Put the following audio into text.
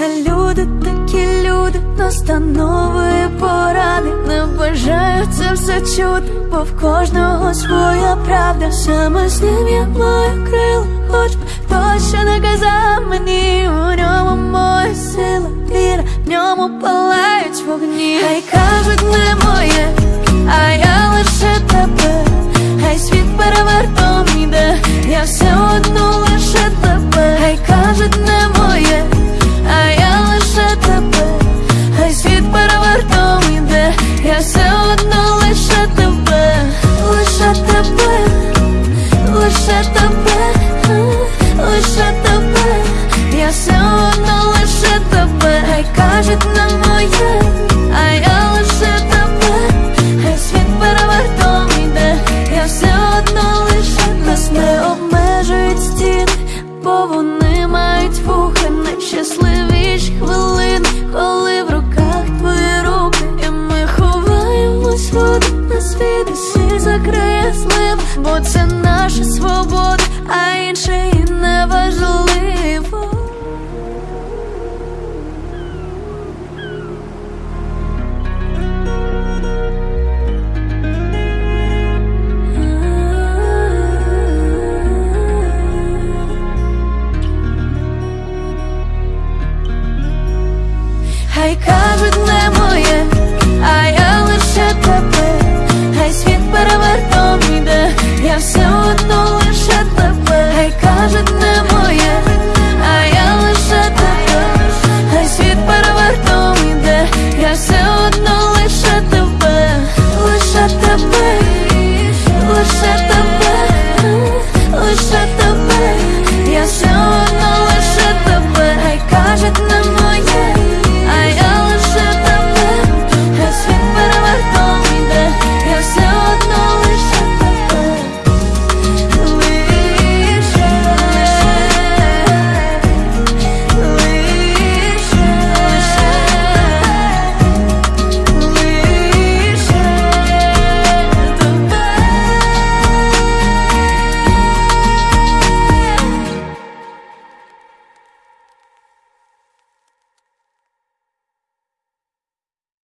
Люди такі люди, настанови поради. Не бажаю це все чути, бо в кожного своя правда. Саме з ним я маю крила, хоч би точно не казав мені. У ньому моя сила, віра, в ньому палають вогні. Хай кажуть не моє, а я лише тебе. Хай світ перевертом іде, я все лагідна моя, а я лише тебе, хай світ перевертом йде, я все одно лише нас не обмежують стіни, бо вони мають вухи нещасливі Like us. with